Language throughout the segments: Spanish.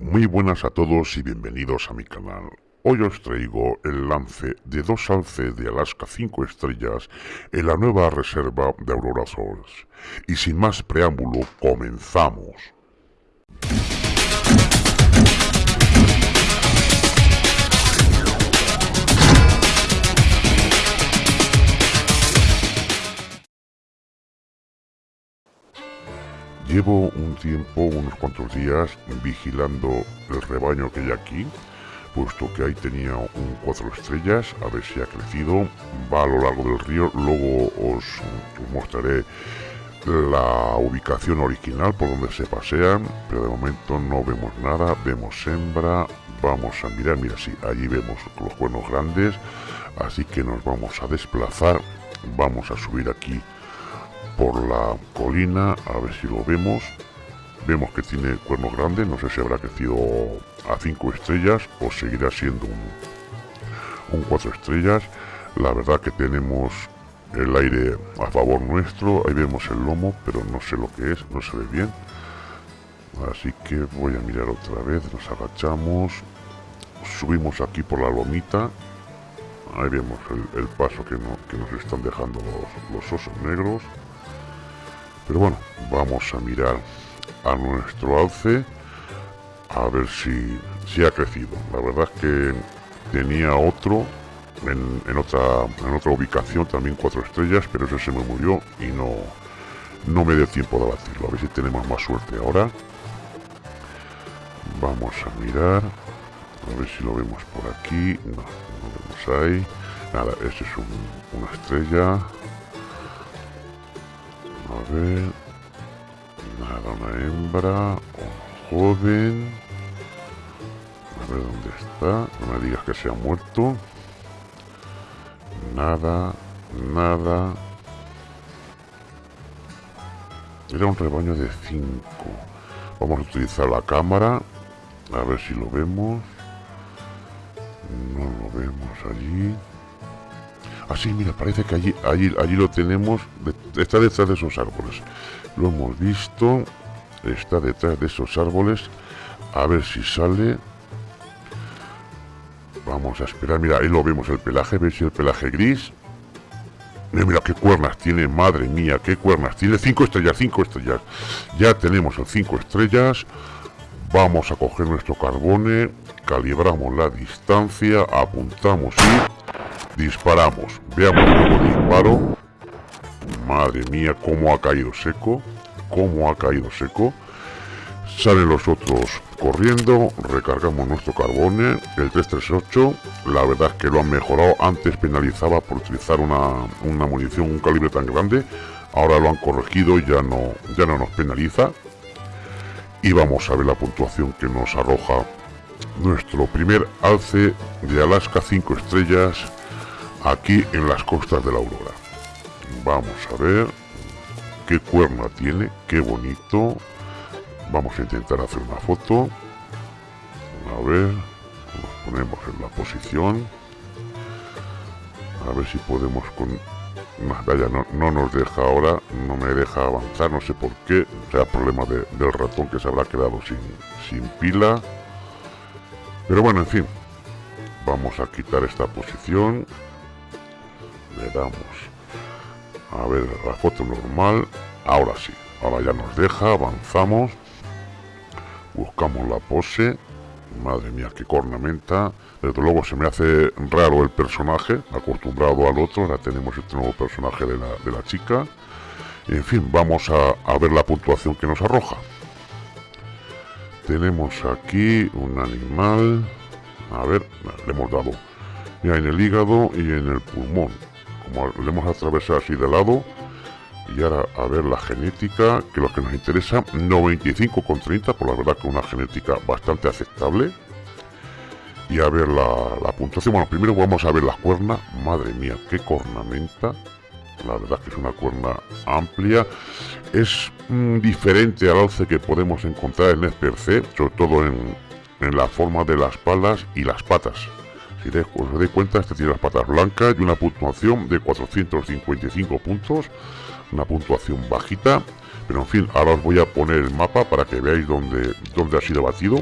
Muy buenas a todos y bienvenidos a mi canal. Hoy os traigo el lance de dos alces de Alaska 5 estrellas en la nueva reserva de Aurora Souls. Y sin más preámbulo, comenzamos. Llevo un tiempo, unos cuantos días, vigilando el rebaño que hay aquí, puesto que ahí tenía un cuatro estrellas, a ver si ha crecido, va a lo largo del río, luego os, os mostraré la ubicación original por donde se pasean, pero de momento no vemos nada, vemos hembra, vamos a mirar, mira, sí, allí vemos los cuernos grandes, así que nos vamos a desplazar, vamos a subir aquí por la colina, a ver si lo vemos. Vemos que tiene cuernos grandes, no sé si habrá crecido a 5 estrellas o seguirá siendo un, un 4 estrellas. La verdad que tenemos el aire a favor nuestro, ahí vemos el lomo, pero no sé lo que es, no se ve bien. Así que voy a mirar otra vez, nos agachamos, subimos aquí por la lomita, ahí vemos el, paso que, no, que, nos están dejando los osos negros. Pero bueno, vamos a mirar a nuestro alce a ver si, si ha crecido. La verdad es que tenía otro en, en, otra, en otra ubicación, también cuatro estrellas, pero ese se me murió y no, no me dio tiempo de batirlo. A ver si tenemos más suerte ahora. Vamos a mirar, a ver si lo vemos por aquí. No, no vemos ahí. Nada, ese es un, una estrella. A ver. Nada, una hembra. Un joven. A ver dónde está. No me digas que se ha muerto. Nada. Nada. Era un rebaño de 5. Vamos a utilizar la cámara. A ver si lo vemos. No lo vemos allí. Así, mira, parece que allí, allí, allí lo tenemos. Está detrás de esos árboles. Lo hemos visto. Está detrás de esos árboles. A ver si sale. Vamos a esperar. Mira, ahí lo vemos el pelaje. ¿Veis el pelaje gris? Mira, mira qué cuernas tiene, madre mía, qué cuernas. Tiene cinco estrellas, cinco estrellas. Ya tenemos el cinco estrellas. Vamos a coger nuestro carbone, calibramos la distancia, apuntamos y disparamos. Veamos cómo disparo. Madre mía, cómo ha caído seco. Cómo ha caído seco. Salen los otros corriendo, recargamos nuestro carbone, el 338, la verdad es que lo han mejorado, antes penalizaba por utilizar una, una munición, un calibre tan grande, ahora lo han corregido y ya no, ya no nos penaliza. Y vamos a ver la puntuación que nos arroja nuestro primer alce de Alaska 5 estrellas aquí en las costas de la Aurora. Vamos a ver qué cuerna tiene, qué bonito, Vamos a intentar hacer una foto. A ver, nos ponemos en la posición. A ver si podemos con... Vaya, no, no nos deja ahora, no me deja avanzar, no sé por qué. Sea problema de, del ratón que se habrá quedado sin, sin pila. Pero bueno, en fin. Vamos a quitar esta posición. Le damos a ver la foto normal. Ahora sí, ahora ya nos deja, avanzamos. Buscamos la pose. Madre mía, qué cornamenta. Desde luego se me hace raro el personaje, acostumbrado al otro. Ahora tenemos este nuevo personaje de la, de la chica. En fin, vamos a, ver la puntuación que nos arroja. Tenemos aquí un animal. A ver, le hemos dado. Mira, en el hígado y en el pulmón. Como le hemos atravesado así de lado, y ahora a ver la genética, que lo que nos interesa, 95,30, por la verdad que una genética bastante aceptable. Y a ver la, puntuación, bueno, primero vamos a ver las cuernas, madre mía, qué cornamenta. La verdad que es una cuerna amplia. Es mm, diferente al alce que podemos encontrar en el C, sobre todo en, en la forma de las palas y las patas. Si os dais cuenta, este tiene las patas blancas y una puntuación de 455 puntos una puntuación bajita pero en fin ahora os voy a poner el mapa para que veáis dónde, dónde ha sido batido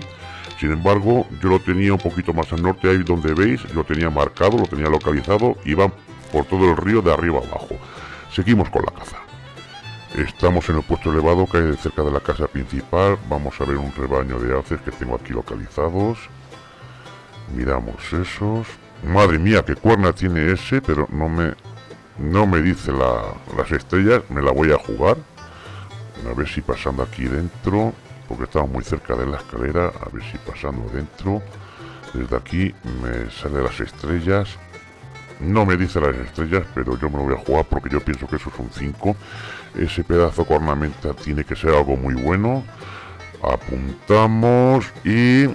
Sin embargo, yo lo tenía un poquito más al norte, ahí donde veis, lo tenía marcado, lo tenía localizado, y va por todo el río de arriba abajo. Seguimos con la caza. Estamos en el puesto elevado que hay cerca de la casa principal. Vamos a ver un rebaño de alces que tengo aquí localizados. Miramos esos. Madre mía, qué cuerna tiene ese, pero no me, no me dice las estrellas. Me la voy a jugar. A ver si pasando aquí dentro, porque estamos muy cerca de la escalera. A ver si pasando dentro. Desde aquí me sale las estrellas. No me dice las estrellas, pero yo me lo voy a jugar porque yo pienso que eso es un 5. Ese pedazo con ornamenta tiene que ser algo muy bueno. Apuntamos y...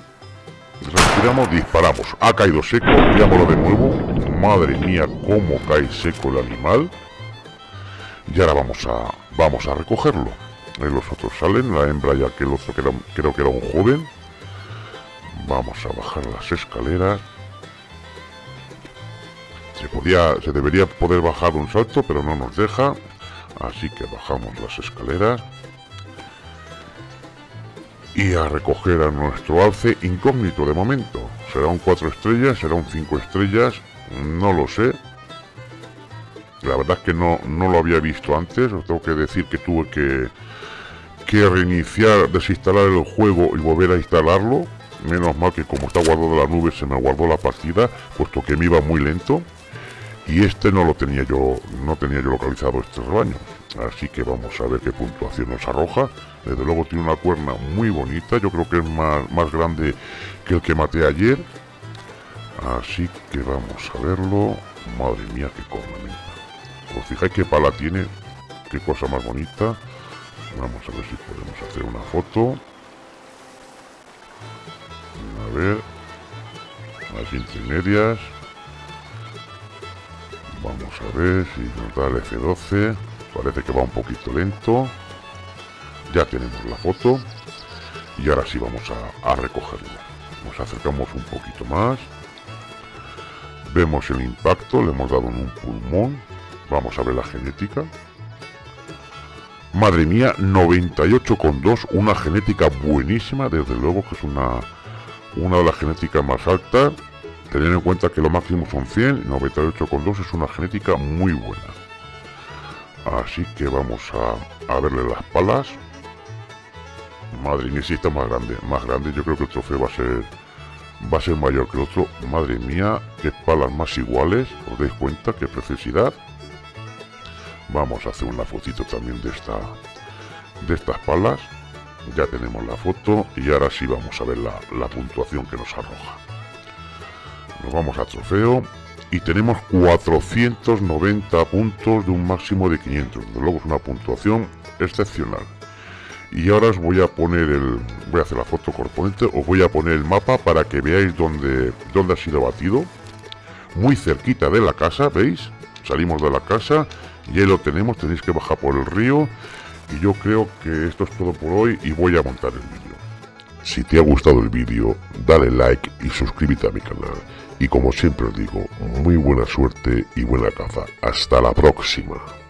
Respiramos, disparamos. Ha caído seco, veámoslo de nuevo. Madre mía, cómo cae seco el animal. Y ahora vamos a, vamos a recogerlo. Ahí los otros salen, la hembra ya que el otro que creo que era un joven. Vamos a bajar las escaleras. Se, podía, se debería poder bajar un salto, pero no nos deja. Así que bajamos las escaleras. Y a recoger a nuestro alce incógnito de momento. ¿Será un 4 estrellas? ¿Será un 5 estrellas? No lo sé. La verdad es que no, no lo había visto antes. Tengo que decir que tuve que, que reiniciar, desinstalar el juego y volver a instalarlo. Menos mal que como está guardado la nube se me guardó la partida, puesto que me iba muy lento y este no lo tenía yo no tenía yo localizado este rebaño así que vamos a ver qué puntuación nos arroja. Desde luego tiene una cuerna muy bonita. Yo creo que es más, más grande que el que maté ayer. Así que vamos a verlo. Madre mía qué cornamenta os fijáis qué pala tiene qué cosa más bonita. Vamos a ver si podemos hacer una foto. A ver. Las intermedias. Vamos a ver si nos da el F12. Parece que va un poquito lento. Ya tenemos la foto. Y ahora sí vamos a, a recogerlo. Nos acercamos un poquito más. Vemos el impacto. Le hemos dado en un pulmón. Vamos a ver la genética. Madre mía, 98,2. Una genética buenísima. Desde luego que es una, una de las genéticas más altas Tener en cuenta que lo máximo son 100, 98,2 es una genética muy buena. Así que vamos a, verle las palas. Madre mía, si está más grande, más grande. Yo creo que el trofeo va a ser va a ser mayor que el otro. Madre mía, qué palas más iguales. ¿Os dais cuenta? Qué preciosidad. Vamos a hacer una fotito también de esta de estas palas. Ya tenemos la foto y ahora sí vamos a ver la puntuación que nos arroja. Nos vamos a trofeo y tenemos 490 puntos de un máximo de 500. Desde luego es una puntuación excepcional. Y ahora os voy a poner el... Voy a hacer la foto corponente. Os voy a poner el mapa para que veáis dónde, dónde ha sido batido. Muy cerquita de la casa, ¿veis? Salimos de la casa y ahí lo tenemos. Tenéis que bajar por el río. Y yo creo que esto es todo por hoy y voy a montar el vídeo. Si te ha gustado el vídeo, dale like y suscríbete a mi canal. Y como siempre os digo, muy buena suerte y buena caza. Hasta la próxima.